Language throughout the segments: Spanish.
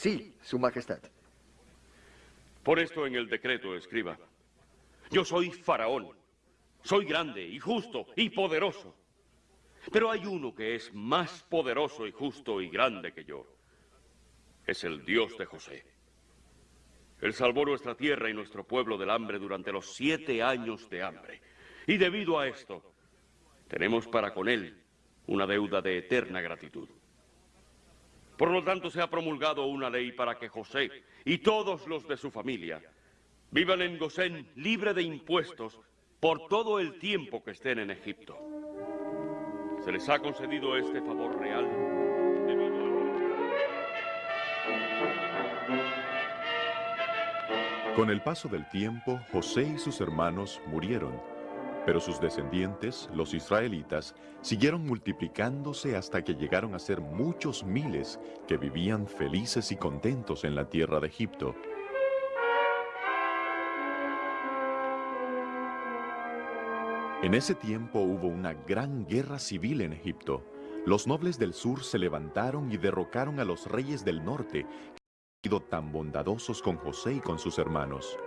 Sí, Su Majestad. Por esto en el decreto escriba. Yo soy faraón. Soy grande y justo y poderoso. Pero hay uno que es más poderoso y justo y grande que yo. Es el Dios de José. Él salvó nuestra tierra y nuestro pueblo del hambre durante los siete años de hambre. Y debido a esto, tenemos para con Él una deuda de eterna gratitud. Por lo tanto, se ha promulgado una ley para que José y todos los de su familia vivan en Gosén libre de impuestos por todo el tiempo que estén en Egipto. Se les ha concedido este favor real. Con el paso del tiempo, José y sus hermanos murieron pero sus descendientes, los israelitas, siguieron multiplicándose hasta que llegaron a ser muchos miles que vivían felices y contentos en la tierra de Egipto. En ese tiempo hubo una gran guerra civil en Egipto. Los nobles del sur se levantaron y derrocaron a los reyes del norte, que han sido tan bondadosos con José y con sus hermanos.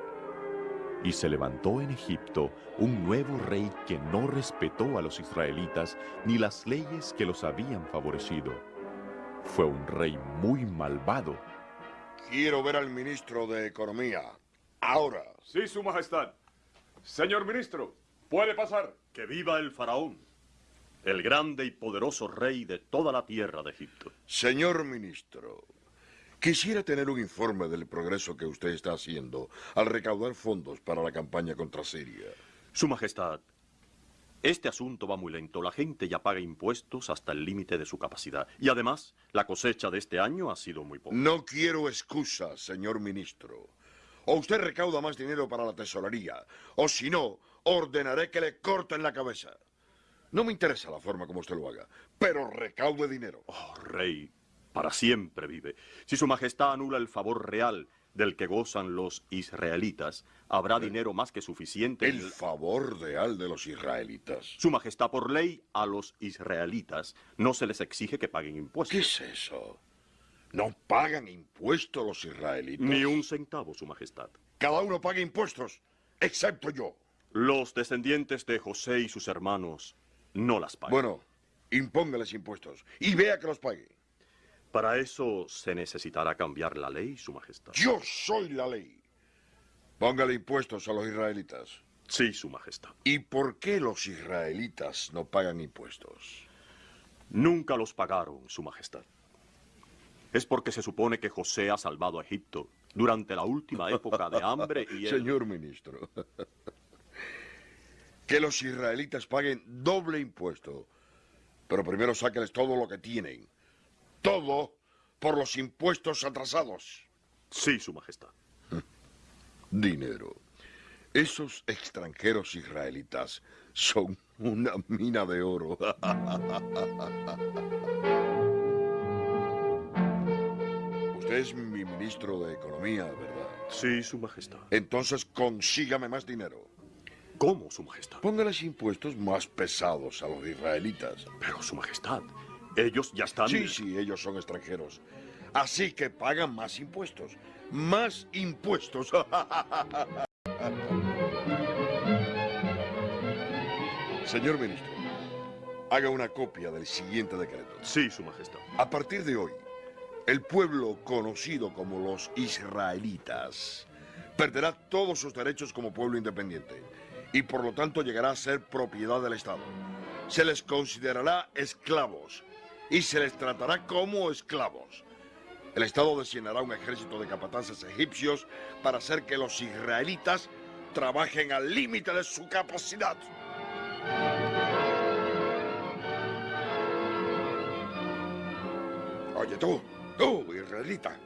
Y se levantó en Egipto un nuevo rey que no respetó a los israelitas ni las leyes que los habían favorecido. Fue un rey muy malvado. Quiero ver al ministro de Economía. Ahora. Sí, su majestad. Señor ministro, puede pasar. Que viva el faraón, el grande y poderoso rey de toda la tierra de Egipto. Señor ministro, Quisiera tener un informe del progreso que usted está haciendo al recaudar fondos para la campaña contra Siria. Su Majestad, este asunto va muy lento. La gente ya paga impuestos hasta el límite de su capacidad. Y además, la cosecha de este año ha sido muy poca. No quiero excusas, señor ministro. O usted recauda más dinero para la tesorería, o si no, ordenaré que le corten la cabeza. No me interesa la forma como usted lo haga, pero recaude dinero. Oh, rey, para siempre vive. Si su majestad anula el favor real del que gozan los israelitas, habrá dinero más que suficiente. El favor real de los israelitas. Su majestad, por ley, a los israelitas no se les exige que paguen impuestos. ¿Qué es eso? ¿No pagan impuestos los israelitas? Ni un centavo, su majestad. Cada uno paga impuestos, excepto yo. Los descendientes de José y sus hermanos no las pagan. Bueno, impóngales impuestos y vea que los pague. Para eso se necesitará cambiar la ley, Su Majestad. Yo soy la ley. Póngale impuestos a los israelitas. Sí, Su Majestad. ¿Y por qué los israelitas no pagan impuestos? Nunca los pagaron, Su Majestad. Es porque se supone que José ha salvado a Egipto durante la última época de hambre y Señor ministro, que los israelitas paguen doble impuesto, pero primero sáquenles todo lo que tienen todo por los impuestos atrasados. Sí, Su Majestad. Dinero. Esos extranjeros israelitas son una mina de oro. Usted es mi ministro de Economía, ¿verdad? Sí, Su Majestad. Entonces consígame más dinero. ¿Cómo, Su Majestad? Póngales impuestos más pesados a los israelitas. Pero, Su Majestad, ellos ya están... Sí, sí, ellos son extranjeros. Así que pagan más impuestos. Más impuestos. Señor ministro, haga una copia del siguiente decreto. Sí, su majestad. A partir de hoy, el pueblo conocido como los israelitas perderá todos sus derechos como pueblo independiente y por lo tanto llegará a ser propiedad del Estado. Se les considerará esclavos y se les tratará como esclavos. El Estado designará un ejército de capataces egipcios para hacer que los israelitas trabajen al límite de su capacidad. Oye tú, tú, israelita,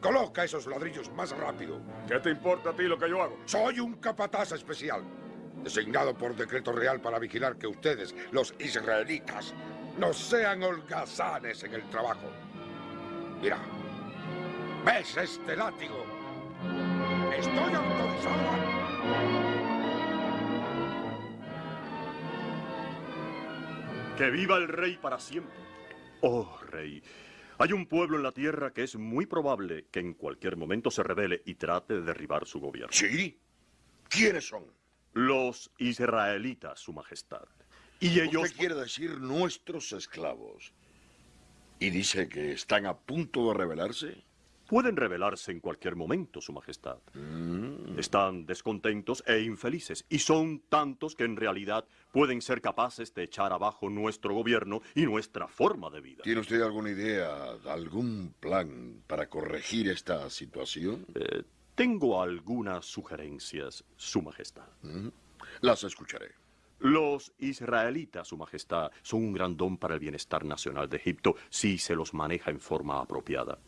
coloca esos ladrillos más rápido. ¿Qué te importa a ti lo que yo hago? Soy un capataz especial, designado por decreto real para vigilar que ustedes, los israelitas, no sean holgazanes en el trabajo. Mira, ¿ves este látigo? Estoy autorizado Que viva el rey para siempre. Oh, rey, Hay un pueblo en la tierra que es muy probable que en cualquier momento se revele y trate de derribar su gobierno. ¿Sí? ¿Quiénes son? Los israelitas, Su Majestad. Y ellos... ¿Qué quiere decir nuestros esclavos? ¿Y dice que están a punto de rebelarse? Pueden rebelarse en cualquier momento, Su Majestad. Mm. Están descontentos e infelices, y son tantos que en realidad pueden ser capaces de echar abajo nuestro gobierno y nuestra forma de vida. ¿Tiene usted alguna idea, algún plan para corregir esta situación? Eh, tengo algunas sugerencias, Su Majestad. Mm. Las escucharé. Los israelitas, Su Majestad, son un gran don para el bienestar nacional de Egipto si se los maneja en forma apropiada.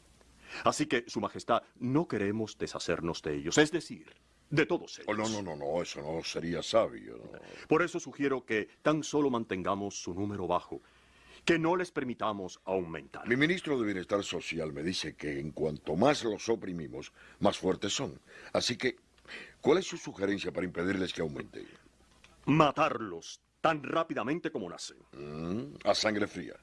Así que, Su Majestad, no queremos deshacernos de ellos, es decir, de todos ellos. Oh, no, no, no, no, eso no sería sabio. no. Por eso sugiero que tan solo mantengamos su número bajo, que no les permitamos aumentar. Mi ministro de Bienestar Social me dice que en cuanto más los oprimimos, más fuertes son. Así que, ¿cuál es su sugerencia para impedirles que aumente? Matarlos tan rápidamente como nacen. Mm, a sangre fría.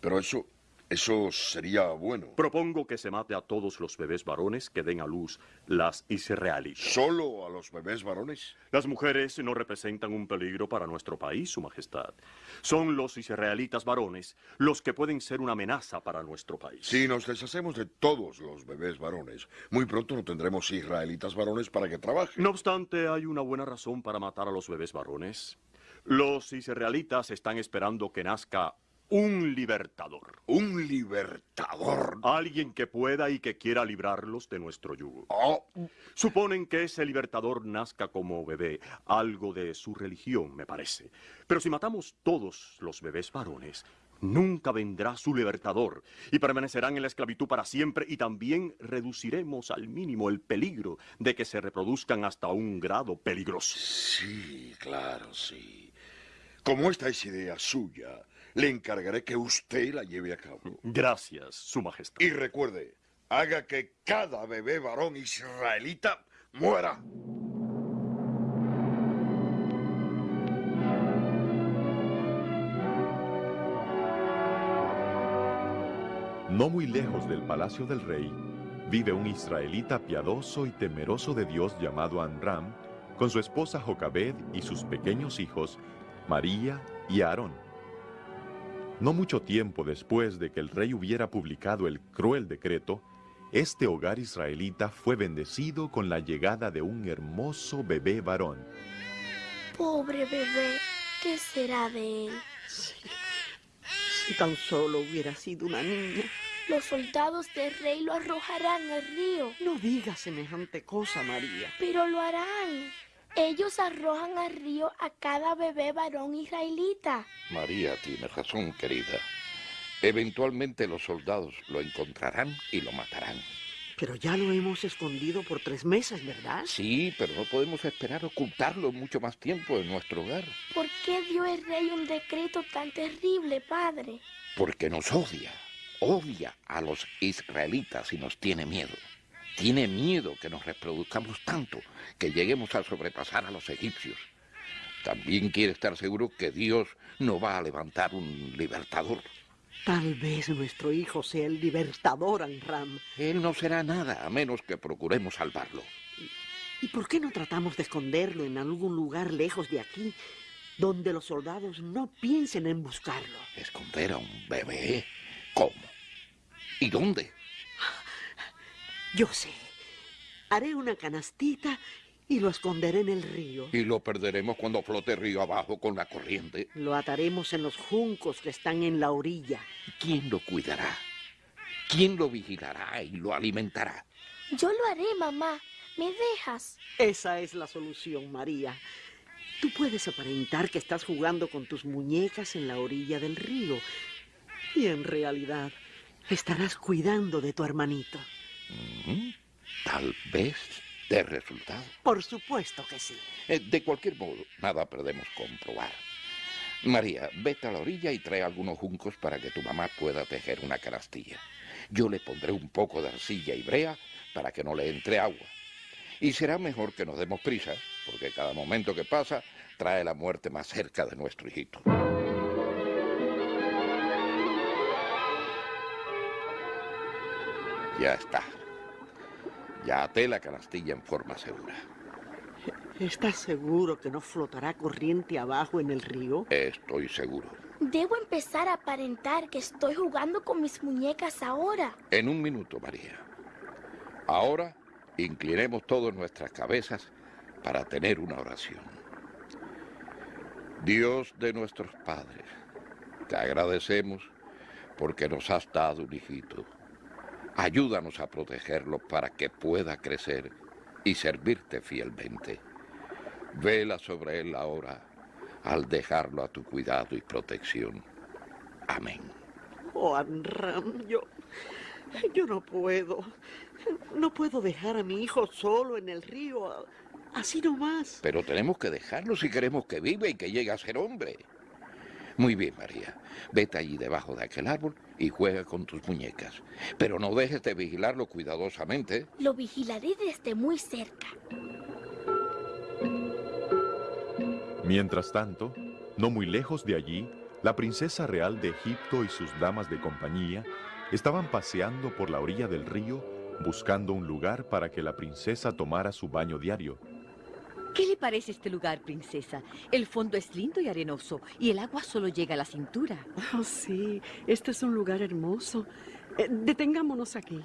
Pero eso, eso sería bueno. Propongo que se mate a todos los bebés varones que den a luz las israelitas. ¿Solo a los bebés varones? Las mujeres no representan un peligro para nuestro país, Su Majestad. Son los israelitas varones los que pueden ser una amenaza para nuestro país. Si nos deshacemos de todos los bebés varones, muy pronto no tendremos israelitas varones para que trabajen. No obstante, hay una buena razón para matar a los bebés varones. Los israelitas están esperando que nazca un libertador. Un libertador. Alguien que pueda y que quiera librarlos de nuestro yugo. Oh, Suponen que ese libertador nazca como bebé, algo de su religión, me parece. Pero si matamos todos los bebés varones, nunca vendrá su libertador y permanecerán en la esclavitud para siempre y también reduciremos al mínimo el peligro de que se reproduzcan hasta un grado peligroso. sí, claro, sí. Como esta es idea suya, le encargaré que usted la lleve a cabo. Gracias, Su Majestad. Y recuerde, haga que cada bebé varón israelita muera. No muy lejos del palacio del rey, vive un israelita piadoso y temeroso de Dios llamado Amram, con su esposa Jocabed y sus pequeños hijos, María y Aarón. No mucho tiempo después de que el rey hubiera publicado el cruel decreto, este hogar israelita fue bendecido con la llegada de un hermoso bebé varón. Pobre bebé, ¿qué será de él? Si tan solo hubiera sido una niña. Los soldados del rey lo arrojarán al río, No digas semejante cosa, María. pero lo harán. Ellos arrojan al río a cada bebé varón israelita. María tiene razón, querida. Eventualmente los soldados lo encontrarán y lo matarán. Pero ya lo hemos escondido por tres meses, ¿verdad? Sí, pero no podemos esperar ocultarlo mucho más tiempo en nuestro hogar, ¿Por qué dio el rey un decreto tan terrible, padre? porque nos odia. Odia a los israelitas y nos tiene miedo. Tiene miedo que nos reproduzcamos tanto que lleguemos a sobrepasar a los egipcios. También quiere estar seguro que Dios no va a levantar un libertador. Tal vez nuestro hijo sea el libertador, Amram. Él no será nada a menos que procuremos salvarlo. ¿Y por qué no tratamos de esconderlo en algún lugar lejos de aquí, donde los soldados no piensen en buscarlo? ¿Esconder a un bebé? ¿Cómo? ¿Y dónde? Yo sé. Haré una canastita y lo esconderé en el río. Y lo perderemos cuando flote río abajo con la corriente. Lo ataremos en los juncos que están en la orilla. ¿Quién lo cuidará? ¿Quién lo vigilará y lo alimentará? Yo lo haré, mamá. ¿Me dejas? Esa es la solución, María. Tú puedes aparentar que estás jugando con tus muñecas en la orilla del río. Y en realidad estarás cuidando de tu hermanito. Mm, Tal vez dé resultado. Por supuesto que sí. Eh, De cualquier modo, nada perdemos comprobar. María, vete a la orilla y trae algunos juncos para que tu mamá pueda tejer una canastilla. Yo le pondré un poco de arcilla y brea para que no le entre agua. Y será mejor que nos demos prisa, porque cada momento que pasa trae la muerte más cerca de nuestro hijito. Ya está. Ya até la canastilla en forma segura. ¿Estás seguro que no flotará corriente abajo en el río? Estoy seguro. Debo empezar a aparentar que estoy jugando con mis muñecas ahora. En un minuto, María. Ahora inclinemos todas nuestras cabezas para tener una oración. Dios de nuestros padres, te agradecemos porque nos has dado un hijito. Ayúdanos a protegerlo para que pueda crecer y servirte fielmente. Vela sobre él ahora al dejarlo a tu cuidado y protección. Amén. Oh, Amram, yo... Yo no puedo. No puedo dejar a mi hijo solo en el río. Así nomás. Pero tenemos que dejarlo si queremos que viva y que llegue a ser hombre. Muy bien, María. Vete allí debajo de aquel árbol y juega con tus muñecas. Pero no dejes de vigilarlo cuidadosamente. Lo vigilaré desde muy cerca. Mientras tanto, no muy lejos de allí, la princesa real de Egipto y sus damas de compañía estaban paseando por la orilla del río buscando un lugar para que la princesa tomara su baño diario. ¿Qué le parece este lugar, princesa? El fondo es lindo y arenoso y el agua solo llega a la cintura. Oh, sí, este es un lugar hermoso. Eh, detengámonos aquí.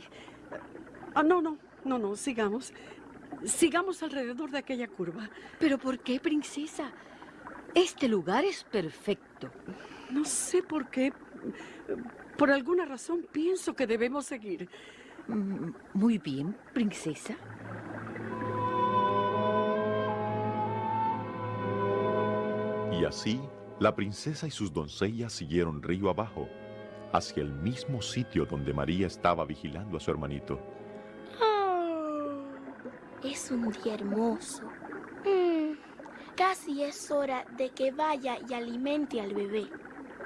Ah, no, no, no, no, sigamos. Sigamos alrededor de aquella curva. ¿Pero por qué, princesa? Este lugar es perfecto. No sé por qué. Por alguna razón pienso que debemos seguir. Mm, Muy bien, princesa. Y así, la princesa y sus doncellas siguieron río abajo, hacia el mismo sitio donde María estaba vigilando a su hermanito. Oh, es un día hermoso. Mm, casi es hora de que vaya y alimente al bebé.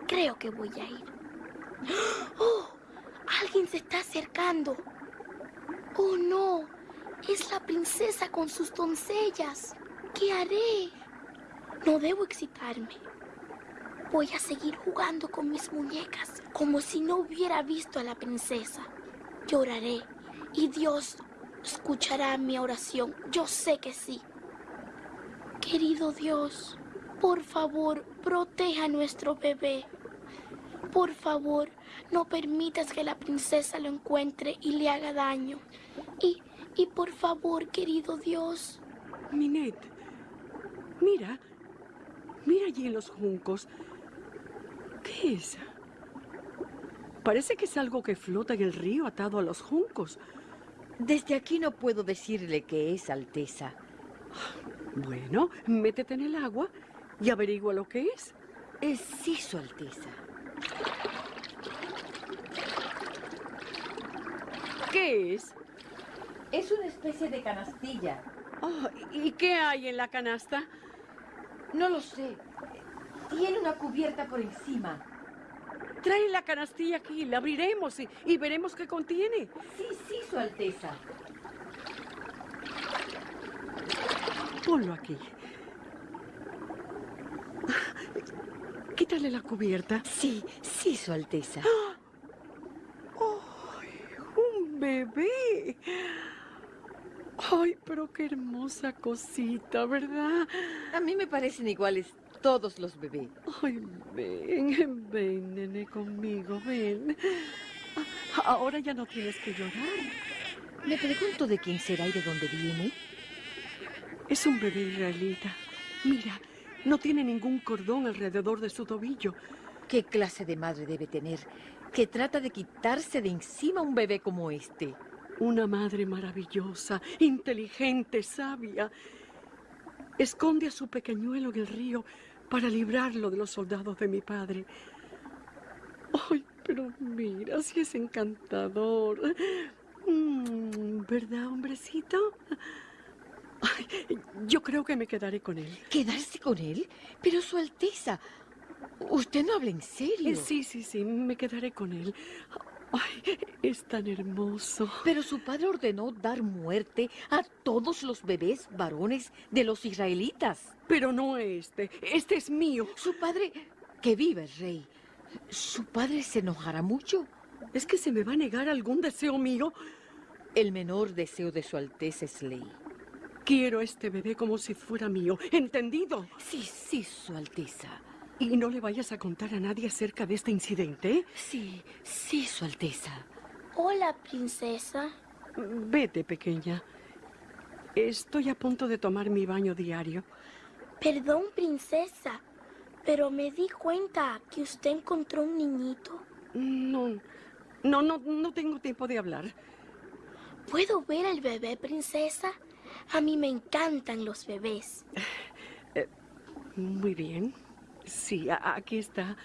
Creo que voy a ir. ¡Oh! Alguien se está acercando. Oh, no. Es la princesa con sus doncellas. ¿Qué haré? No debo excitarme. Voy a seguir jugando con mis muñecas como si no hubiera visto a la princesa. Lloraré y Dios escuchará mi oración. Yo sé que sí. Querido Dios, por favor, proteja a nuestro bebé. Por favor, no permitas que la princesa lo encuentre y le haga daño. Y, y por favor, querido Dios. Minet, mira, mira allí en los juncos. ¿Qué es? Parece que es algo que flota en el río atado a los juncos. Desde aquí no puedo decirle qué es, Alteza. Bueno, métete en el agua y averigua lo que es. Es sí, Su Alteza. ¿Qué es? Es una especie de canastilla. Oh, ¿Y qué hay en la canasta? No lo sé. Tiene una cubierta por encima. Trae la canastilla aquí, la abriremos y, y veremos qué contiene. Sí, sí, Su Alteza. Ponlo aquí. Quítale la cubierta. Sí, sí, Su Alteza. ¡Ay, un bebé! Ay, pero qué hermosa cosita, ¿verdad? A mí me parecen iguales todos los bebés. Ay, ven, ven, nene, conmigo, ven. Ah, Ahora ya no tienes que llorar. Me pregunto de quién será y de dónde viene. Es un bebé israelita. Mira, no tiene ningún cordón alrededor de su tobillo. ¿Qué clase de madre debe tener que trata de quitarse de encima un bebé como este? Una madre maravillosa, inteligente, sabia. Esconde a su pequeñuelo en el río para librarlo de los soldados de mi padre. Ay, pero mira, si es encantador. Mm, ¿Verdad, hombrecito? Ay, yo creo que me quedaré con él. ¿Quedarse con él? Pero Su Alteza, usted no habla en serio. Sí, sí, sí, me quedaré con él. Ay, es tan hermoso. Pero su padre ordenó dar muerte a todos los bebés varones de los israelitas. Pero no este. Este es mío. Su padre, que vive el rey, su padre se enojará mucho. ¿Es que se me va a negar algún deseo mío? El menor deseo de su Alteza es ley. Quiero este bebé como si fuera mío. ¿Entendido? Sí, sí, Su Alteza. Y no le vayas a contar a nadie acerca de este incidente. Sí, sí, Su Alteza. Hola, princesa. Vete, pequeña. Estoy a punto de tomar mi baño diario. Perdón, princesa, pero me di cuenta que usted encontró un niñito. No, no, no, no tengo tiempo de hablar. ¿Puedo ver al bebé, princesa? A mí me encantan los bebés. Eh, muy bien. Sí, aquí está.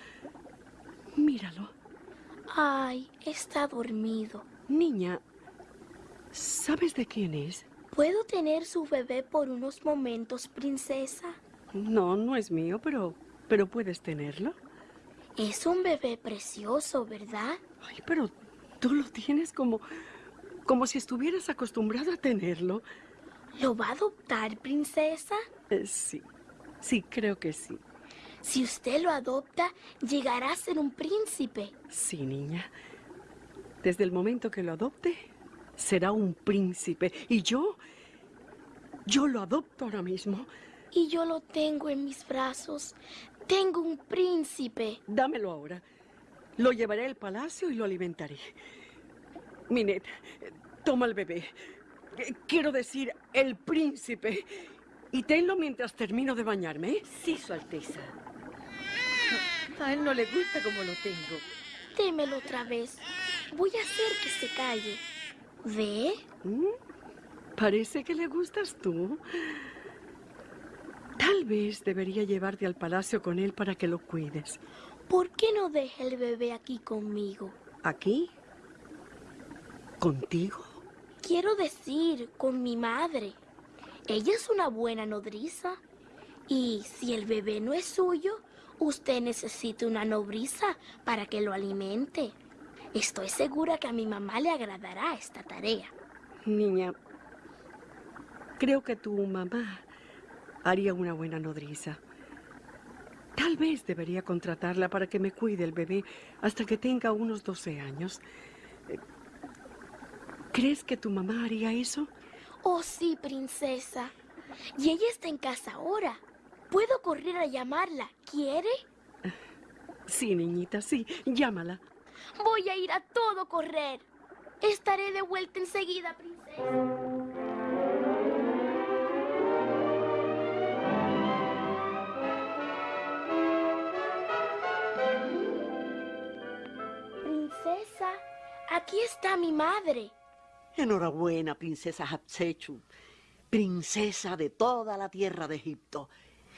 Míralo. Ay, está dormido. Niña, ¿sabes de quién es? ¿Puedo tener su bebé por unos momentos, princesa? No, no es mío, pero, pero puedes tenerlo. Es un bebé precioso, ¿verdad? Ay, pero tú lo tienes como, como si estuvieras acostumbrado a tenerlo. ¿Lo va a adoptar, princesa? Eh, sí, sí, creo que sí. Si usted lo adopta, llegará a ser un príncipe. Sí, niña. Desde el momento que lo adopte, será un príncipe. Y yo, yo lo adopto ahora mismo. Y yo lo tengo en mis brazos. Tengo un príncipe. Dámelo ahora. Lo llevaré al palacio y lo alimentaré. Minet, toma el bebé. Eh, Quiero decir, el príncipe. Y tenlo mientras termino de bañarme. ¿eh? Sí, Su Alteza. A él no le gusta como lo tengo. Démelo otra vez. Voy a hacer que se calle. ¿Ve? ¿Mm? Parece que le gustas tú. Tal vez debería llevarte al palacio con él para que lo cuides. ¿Por qué no deja el bebé aquí conmigo? ¿Aquí? ¿Contigo? Quiero decir, con mi madre. Ella es una buena nodriza. Y si el bebé no es suyo, usted necesita una nodriza para que lo alimente. Estoy segura que a mi mamá le agradará esta tarea. Niña, creo que tu mamá haría una buena nodriza. Tal vez debería contratarla para que me cuide el bebé hasta que tenga unos 12 años. ¿Crees que tu mamá haría eso? Oh, sí, princesa. Y ella está en casa ahora. Puedo correr a llamarla. ¿Quiere? Sí, niñita, sí. Llámala. Voy a ir a todo correr. Estaré de vuelta enseguida, princesa. Princesa, aquí está mi madre. Enhorabuena, princesa Hatshepsut, princesa de toda la tierra de Egipto.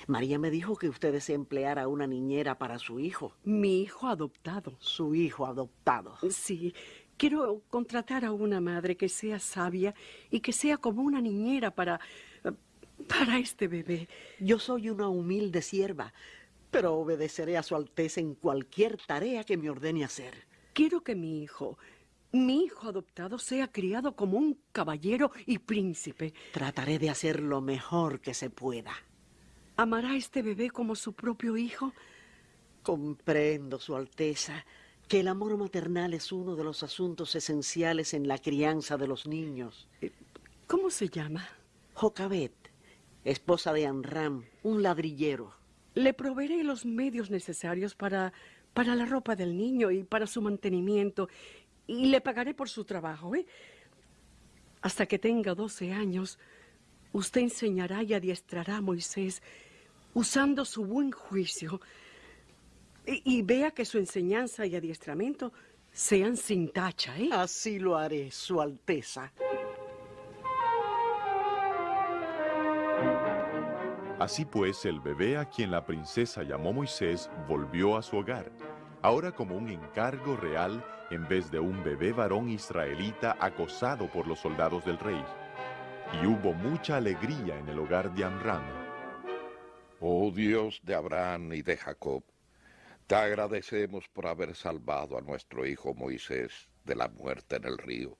María me dijo que usted desea emplear a una niñera para su hijo. Mi hijo adoptado. Su hijo adoptado. Sí, quiero contratar a una madre que sea sabia y que sea como una niñera para... para este bebé. Yo soy una humilde sierva, pero obedeceré a su Alteza en cualquier tarea que me ordene hacer. Quiero que mi hijo, mi hijo adoptado, sea criado como un caballero y príncipe. Trataré de hacer lo mejor que se pueda. ¿Amará a este bebé como su propio hijo? Comprendo, Su Alteza, que el amor maternal es uno de los asuntos esenciales en la crianza de los niños. ¿Cómo se llama? Jocabet, esposa de Anram, un ladrillero. Le proveeré los medios necesarios para, para la ropa del niño y para su mantenimiento. Y le pagaré por su trabajo, ¿eh? Hasta que tenga 12 años, usted enseñará y adiestrará a Moisés usando su buen juicio. Y, y vea que su enseñanza y adiestramiento sean sin tacha, ¿eh? Así lo haré, Su Alteza. Así pues, el bebé a quien la princesa llamó Moisés volvió a su hogar, ahora como un encargo real en vez de un bebé varón israelita acosado por los soldados del rey. Y hubo mucha alegría en el hogar de Amram. Oh Dios de Abraham y de Jacob, te agradecemos por haber salvado a nuestro hijo Moisés de la muerte en el río.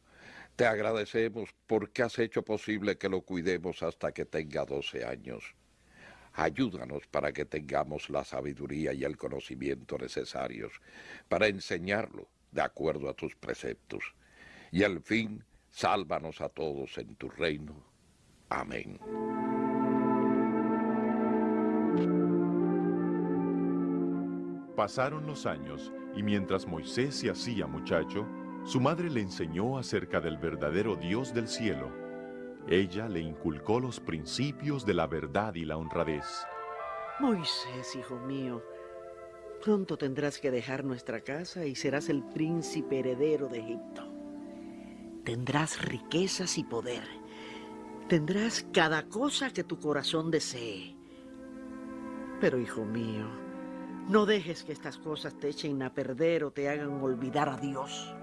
Te agradecemos porque has hecho posible que lo cuidemos hasta que tenga 12 años. Ayúdanos para que tengamos la sabiduría y el conocimiento necesarios para enseñarlo de acuerdo a tus preceptos. Y al fin Sálvanos a todos en tu reino. Amén. Pasaron los años y mientras Moisés se hacía muchacho, su madre le enseñó acerca del verdadero Dios del cielo. Ella le inculcó los principios de la verdad y la honradez. Moisés, hijo mío, pronto tendrás que dejar nuestra casa y serás el príncipe heredero de Egipto. Tendrás riquezas y poder. Tendrás cada cosa que tu corazón desee. Pero, hijo mío, no dejes que estas cosas te echen a perder o te hagan olvidar a Dios.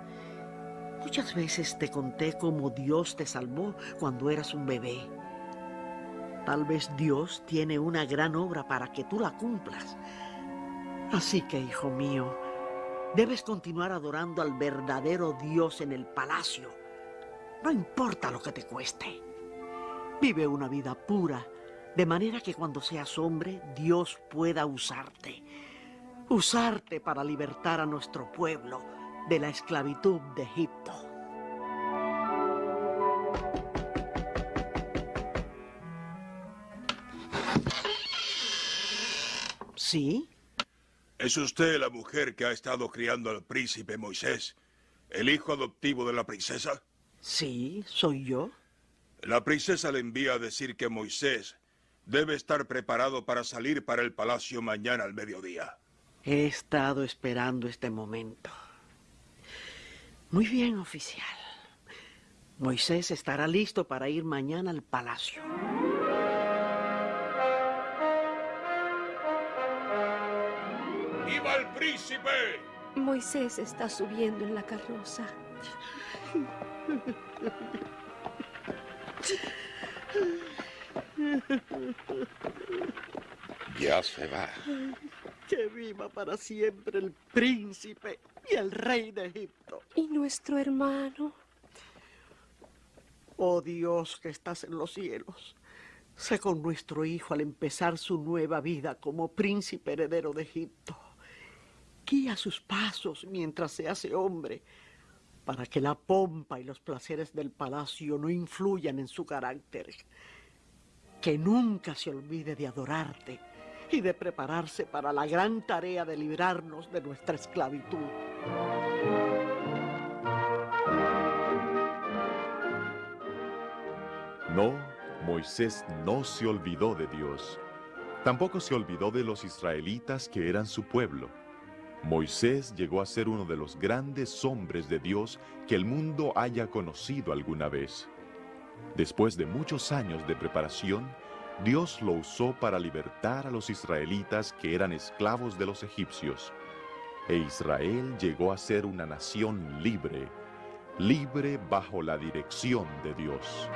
Muchas veces te conté cómo Dios te salvó cuando eras un bebé. Tal vez Dios tiene una gran obra para que tú la cumplas. Así que, hijo mío, debes continuar adorando al verdadero Dios en el palacio. No importa lo que te cueste. Vive una vida pura, de manera que cuando seas hombre, Dios pueda usarte usarte para libertar a nuestro pueblo de la esclavitud de Egipto. ¿Sí? ¿Es usted la mujer que ha estado criando al príncipe Moisés, el hijo adoptivo de la princesa? Sí, soy yo. La princesa le envía a decir que Moisés debe estar preparado para salir para el palacio mañana al mediodía. He estado esperando este momento. Muy bien, oficial. Moisés estará listo para ir mañana al palacio. ¡Viva el príncipe! Moisés está subiendo en la carroza. Ya se va. Que viva para siempre el príncipe y el rey de Egipto. ¿Y nuestro hermano? Oh Dios que estás en los cielos, sé con nuestro hijo al empezar su nueva vida como príncipe heredero de Egipto. Guía sus pasos mientras se hace hombre, para que la pompa y los placeres del palacio no influyan en su carácter. Que nunca se olvide de adorarte y de prepararse para la gran tarea de librarnos de nuestra esclavitud. No, Moisés no se olvidó de Dios. Tampoco se olvidó de los israelitas que eran su pueblo. Moisés llegó a ser uno de los grandes hombres de Dios que el mundo haya conocido alguna vez. Después de muchos años de preparación, Dios lo usó para libertar a los israelitas que eran esclavos de los egipcios. E Israel llegó a ser una nación libre, libre bajo la dirección de Dios.